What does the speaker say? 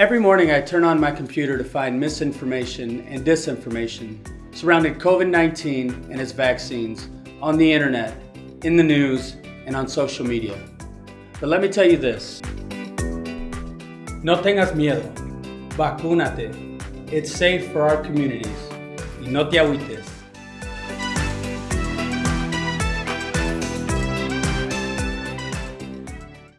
Every morning I turn on my computer to find misinformation and disinformation surrounding COVID-19 and its vaccines on the internet, in the news, and on social media. But let me tell you this. No tengas miedo. Vacúnate. It's safe for our communities. Y no te agüites.